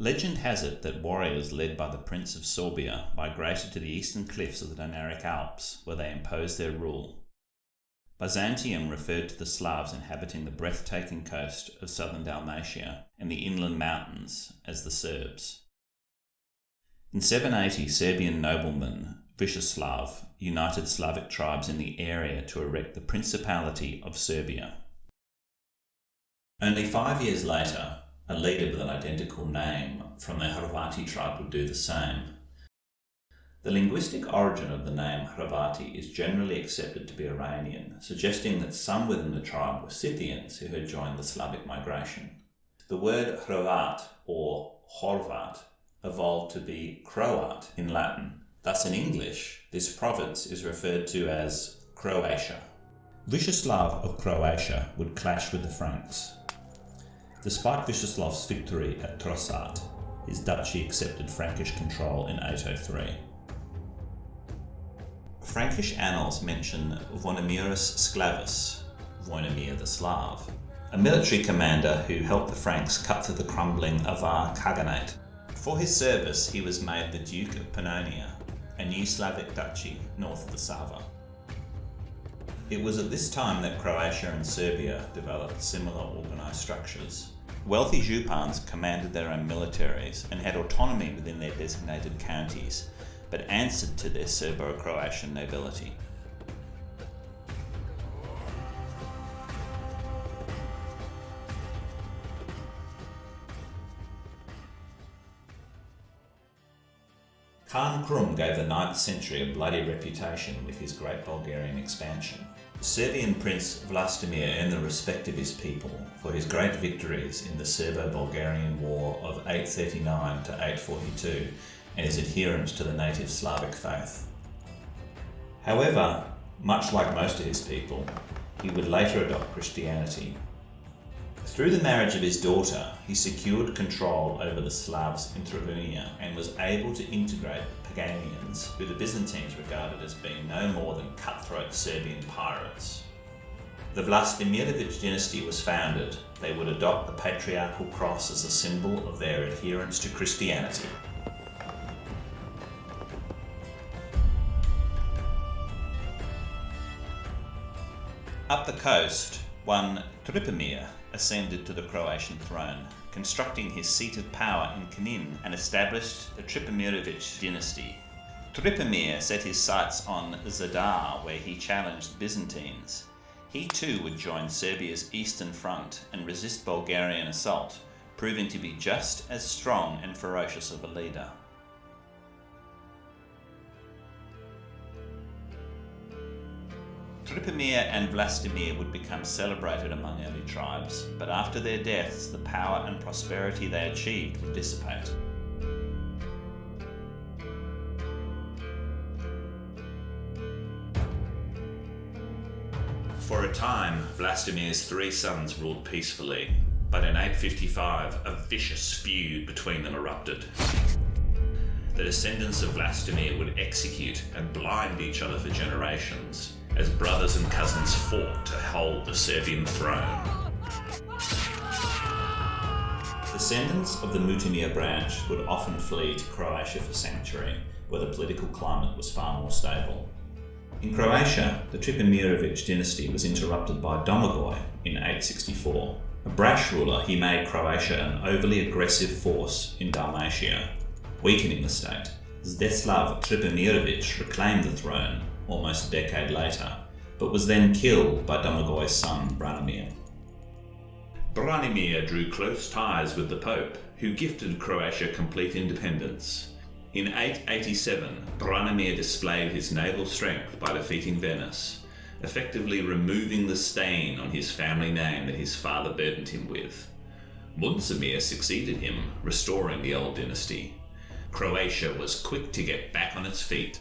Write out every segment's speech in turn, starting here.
Legend has it that warriors led by the Prince of Sorbia migrated to the eastern cliffs of the Dinaric Alps, where they imposed their rule. Byzantium referred to the Slavs inhabiting the breathtaking coast of southern Dalmatia and the inland mountains as the Serbs. In 780, Serbian nobleman Vucislav united Slavic tribes in the area to erect the Principality of Serbia. Only five years later, a leader with an identical name from the Hrvati tribe would do the same. The linguistic origin of the name Hrvati is generally accepted to be Iranian, suggesting that some within the tribe were Scythians who had joined the Slavic migration. The word Hrvat or Horvat evolved to be Croat in Latin. Thus, in English, this province is referred to as Croatia. Vucislav of Croatia would clash with the Franks, Despite Vuceslav's victory at Trsat, his duchy accepted Frankish control in 803. Frankish annals mention Voinomirus Sclavus, Voinomir the Slav, a military commander who helped the Franks cut through the crumbling Avar Khaganate. For his service, he was made the Duke of Pannonia, a new Slavic duchy north of the Sava. It was at this time that Croatia and Serbia developed similar organised structures. Wealthy Zhupans commanded their own militaries and had autonomy within their designated counties, but answered to their Serbo-Croatian nobility. Khan Krum gave the 9th century a bloody reputation with his great Bulgarian expansion. Serbian prince Vlastimir and the respect of his people for his great victories in the Serbo-Bulgarian War of 839 to 842 and his adherence to the native Slavic faith. However, much like most of his people, he would later adopt Christianity through the marriage of his daughter, he secured control over the Slavs in Travunia and was able to integrate Paganians, who the Byzantines regarded as being no more than cutthroat Serbian pirates. The Vlastimirovich dynasty was founded. They would adopt the patriarchal cross as a symbol of their adherence to Christianity. Up the coast, one Trpimir ascended to the Croatian throne, constructing his seat of power in Knin and established the Trpimirovich dynasty. Trpimir set his sights on Zadar, where he challenged Byzantines. He too would join Serbia's eastern front and resist Bulgarian assault, proving to be just as strong and ferocious of a leader. Trpimir and Vlastimir would become celebrated among early tribes, but after their deaths the power and prosperity they achieved would dissipate. For a time, Vlastimir's three sons ruled peacefully, but in 855 a vicious feud between them erupted. The descendants of Vlastimir would execute and blind each other for generations, as brothers and cousins fought to hold the Serbian throne. Descendants of the Mutimir branch would often flee to Croatia for sanctuary, where the political climate was far more stable. In Croatia, the Trpimirovic dynasty was interrupted by Domagoj in 864. A brash ruler, he made Croatia an overly aggressive force in Dalmatia, weakening the state. Zdeslav Trpimirovic reclaimed the throne almost a decade later, but was then killed by Domagoj's son Branimir. Branimir drew close ties with the Pope, who gifted Croatia complete independence. In 887, Branimir displayed his naval strength by defeating Venice, effectively removing the stain on his family name that his father burdened him with. Muncimir succeeded him, restoring the old dynasty. Croatia was quick to get back on its feet.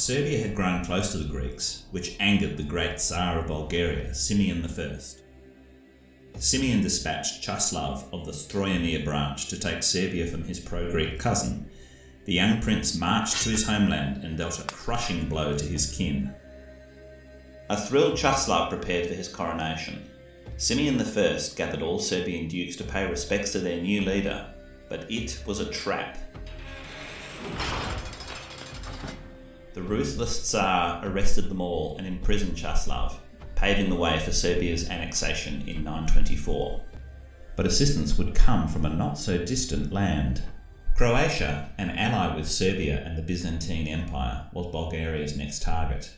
Serbia had grown close to the Greeks, which angered the great Tsar of Bulgaria, Simeon I. Simeon dispatched Chaslav of the Strojimir branch to take Serbia from his pro-Greek cousin, the young prince marched to his homeland and dealt a crushing blow to his kin. A thrilled Chaslav prepared for his coronation. Simeon I gathered all Serbian dukes to pay respects to their new leader, but it was a trap. The ruthless Tsar arrested them all and imprisoned Chaslav, paving the way for Serbia's annexation in 924. But assistance would come from a not so distant land. Croatia, an ally with Serbia and the Byzantine Empire, was Bulgaria's next target.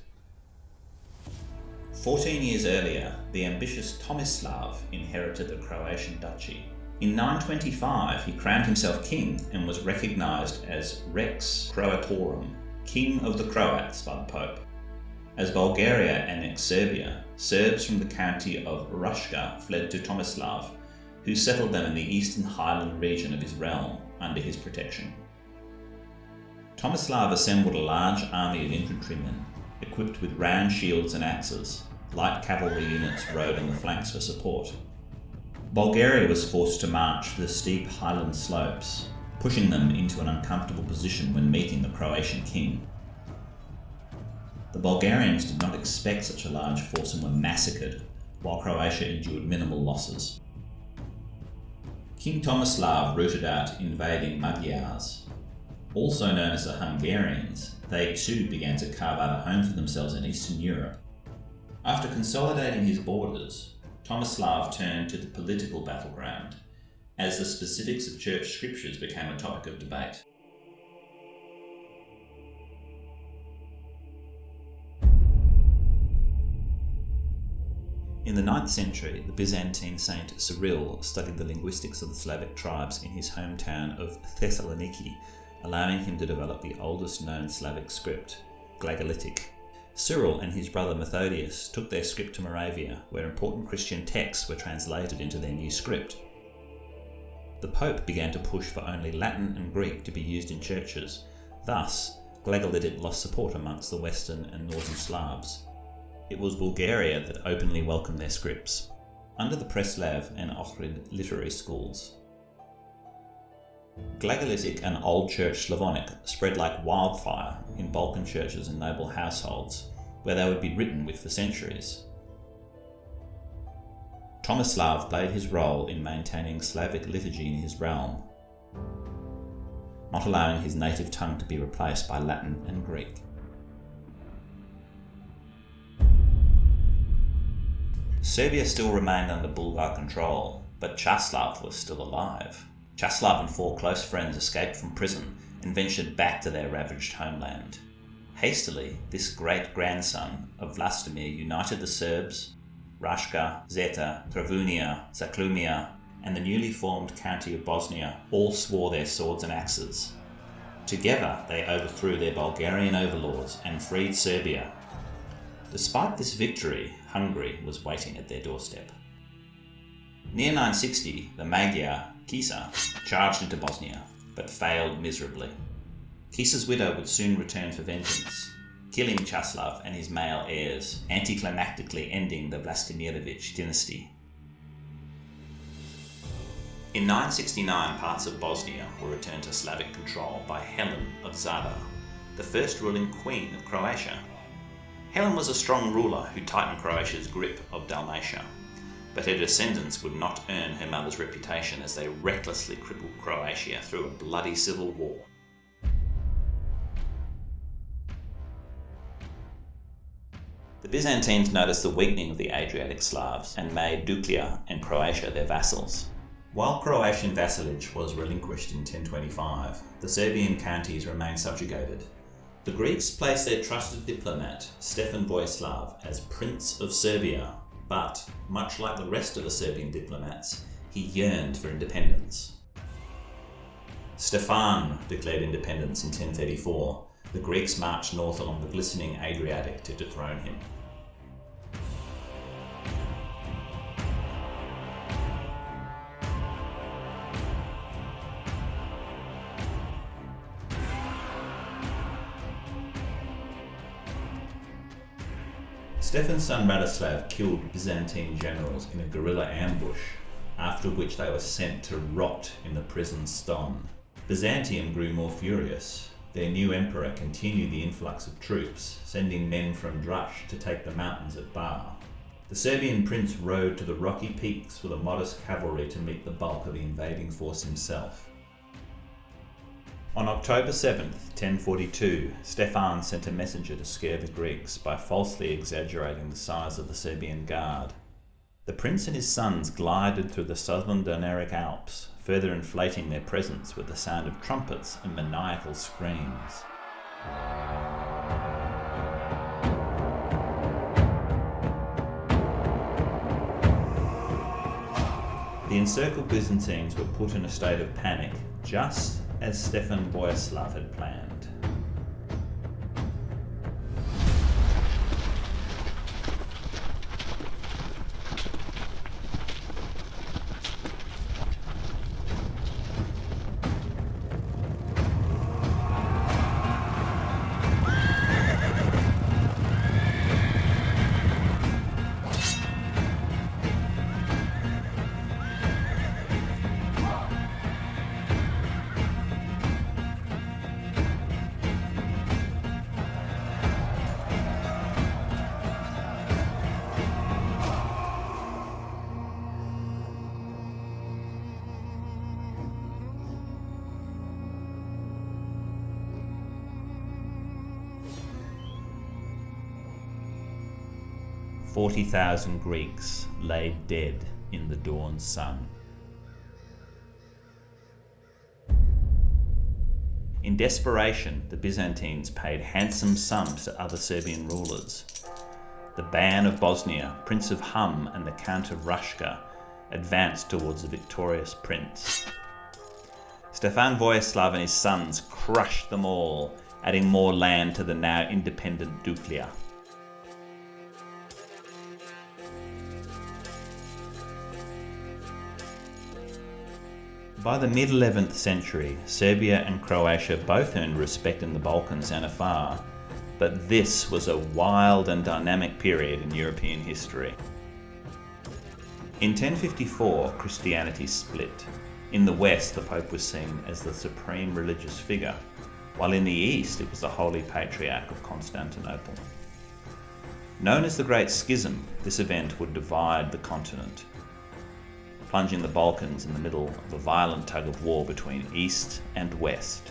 Fourteen years earlier, the ambitious Tomislav inherited the Croatian duchy. In 925, he crowned himself king and was recognised as Rex Croatorum, King of the Croats by the Pope. As Bulgaria annexed Serbia, Serbs from the county of Raška fled to Tomislav, who settled them in the eastern highland region of his realm under his protection. Tomislav assembled a large army of infantrymen equipped with round shields and axes. Light cavalry units rode on the flanks for support. Bulgaria was forced to march the steep highland slopes, pushing them into an uncomfortable position when meeting the Croatian king. The Bulgarians did not expect such a large force and were massacred, while Croatia endured minimal losses. King Tomislav rooted out invading Magyars. Also known as the Hungarians, they too began to carve out a home for themselves in Eastern Europe. After consolidating his borders, Tomislav turned to the political battleground as the specifics of church scriptures became a topic of debate. In the 9th century, the Byzantine saint Cyril studied the linguistics of the Slavic tribes in his hometown of Thessaloniki, allowing him to develop the oldest known Slavic script, Glagolitic. Cyril and his brother Methodius took their script to Moravia, where important Christian texts were translated into their new script. The Pope began to push for only Latin and Greek to be used in churches. Thus, Glagolitic lost support amongst the Western and Northern Slavs. It was Bulgaria that openly welcomed their scripts, under the Preslav and Ohrid literary schools. Glagolitic and Old Church Slavonic spread like wildfire in Balkan churches and noble households, where they would be written with for centuries. Tomislav played his role in maintaining Slavic liturgy in his realm, not allowing his native tongue to be replaced by Latin and Greek. Serbia still remained under Bulgar control, but Chaslav was still alive. Chaslav and four close friends escaped from prison and ventured back to their ravaged homeland. Hastily, this great grandson of Vlastimir united the Serbs, Raška, Zeta, Travunia, Zaklumia, and the newly formed county of Bosnia all swore their swords and axes. Together, they overthrew their Bulgarian overlords and freed Serbia. Despite this victory, Hungary was waiting at their doorstep. Near 960, the Magyar Kisa charged into Bosnia, but failed miserably. Kisa's widow would soon return for vengeance, killing Chaslav and his male heirs, anticlimactically ending the Vlastimirovich dynasty. In 969, parts of Bosnia were returned to Slavic control by Helen of Zadar, the first ruling queen of Croatia Helen was a strong ruler who tightened Croatia's grip of Dalmatia, but her descendants would not earn her mother's reputation as they recklessly crippled Croatia through a bloody civil war. The Byzantines noticed the weakening of the Adriatic Slavs and made Duklja and Croatia their vassals. While Croatian vassalage was relinquished in 1025, the Serbian counties remained subjugated the Greeks placed their trusted diplomat, Stefan Vojislav, as Prince of Serbia, but, much like the rest of the Serbian diplomats, he yearned for independence. Stefan declared independence in 1034. The Greeks marched north along the glistening Adriatic to dethrone him. Stefan's son Radislav killed Byzantine generals in a guerrilla ambush, after which they were sent to rot in the prison Ston. Byzantium grew more furious. Their new emperor continued the influx of troops, sending men from Drush to take the mountains at Bar. The Serbian prince rode to the rocky peaks with a modest cavalry to meet the bulk of the invading force himself. On October 7, 1042, Stefan sent a messenger to scare the Greeks by falsely exaggerating the size of the Serbian guard. The prince and his sons glided through the southern Dinaric Alps, further inflating their presence with the sound of trumpets and maniacal screams. The encircled Byzantines were put in a state of panic, just as Stefan Vojislav had planned. 40,000 Greeks lay dead in the dawn sun. In desperation, the Byzantines paid handsome sums to other Serbian rulers. The Ban of Bosnia, Prince of Hum, and the Count of Raška advanced towards the victorious prince. Stefan Vojislav and his sons crushed them all, adding more land to the now independent Duklja. By the mid 11th century, Serbia and Croatia both earned respect in the Balkans and afar, but this was a wild and dynamic period in European history. In 1054, Christianity split. In the West, the Pope was seen as the supreme religious figure, while in the East it was the Holy Patriarch of Constantinople. Known as the Great Schism, this event would divide the continent plunging the Balkans in the middle of a violent tug of war between East and West.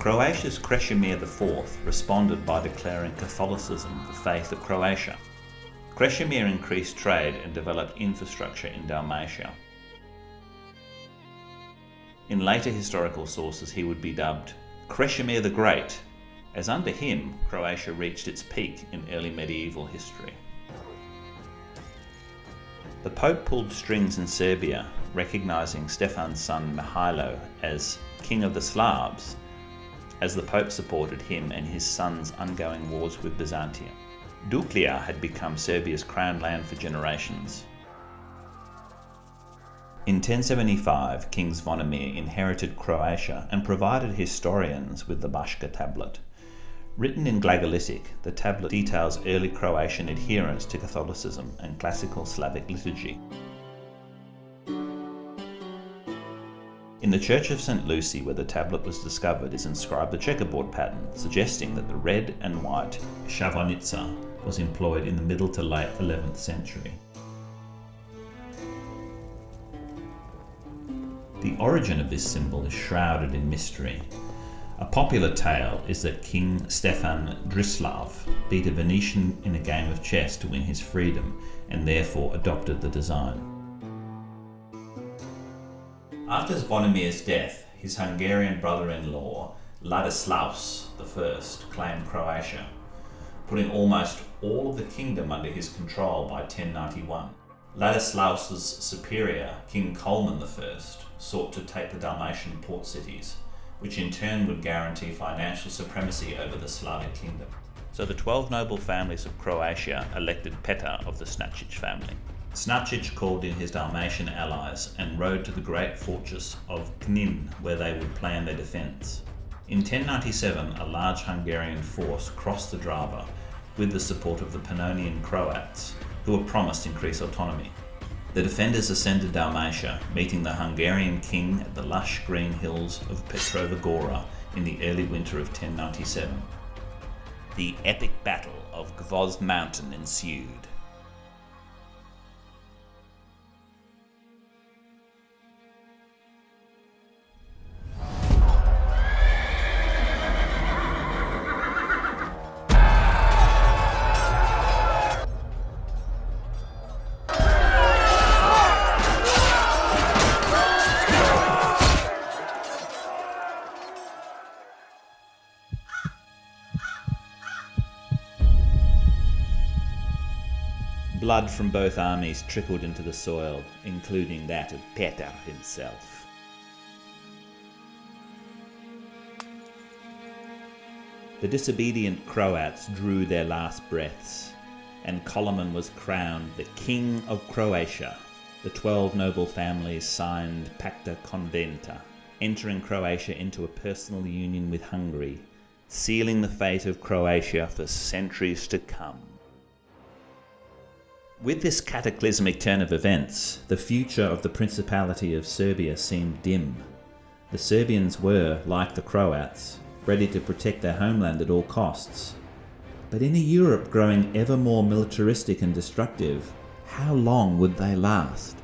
Croatia's Krešimir IV responded by declaring Catholicism the faith of Croatia. Krešimir increased trade and developed infrastructure in Dalmatia. In later historical sources he would be dubbed Krešimir the Great, as under him Croatia reached its peak in early medieval history. The Pope pulled strings in Serbia, recognising Stefan's son Mihailo as King of the Slavs, as the Pope supported him and his son's ongoing wars with Byzantium. Duklja had become Serbia's crown land for generations, in 1075, King Zvonimir inherited Croatia and provided historians with the Baška tablet. Written in Glagolitic, the tablet details early Croatian adherence to Catholicism and classical Slavic liturgy. In the Church of St. Lucy, where the tablet was discovered, is inscribed a checkerboard pattern, suggesting that the red and white šahovnica was employed in the middle to late 11th century. The origin of this symbol is shrouded in mystery. A popular tale is that King Stefan Držislav beat a Venetian in a game of chess to win his freedom and therefore adopted the design. After Zvonimir's death, his Hungarian brother-in-law Ladislaus I claimed Croatia, putting almost all of the kingdom under his control by 1091. Ladislaus's superior, King Colman I, sought to take the Dalmatian port cities, which in turn would guarantee financial supremacy over the Slavic kingdom. So the 12 noble families of Croatia elected Petar of the Snačić family. Snačić called in his Dalmatian allies and rode to the great fortress of Knin, where they would plan their defence. In 1097, a large Hungarian force crossed the Drava, with the support of the Pannonian Croats, who were promised increased autonomy. The defenders ascended Dalmatia, meeting the Hungarian king at the lush green hills of Petrova Gora in the early winter of 1097. The epic battle of Gvozd Mountain ensued. Blood from both armies trickled into the soil, including that of Peter himself. The disobedient Croats drew their last breaths, and Koloman was crowned the King of Croatia. The twelve noble families signed Pacta Conventa, entering Croatia into a personal union with Hungary, sealing the fate of Croatia for centuries to come. With this cataclysmic turn of events, the future of the Principality of Serbia seemed dim. The Serbians were, like the Croats, ready to protect their homeland at all costs. But in a Europe growing ever more militaristic and destructive, how long would they last?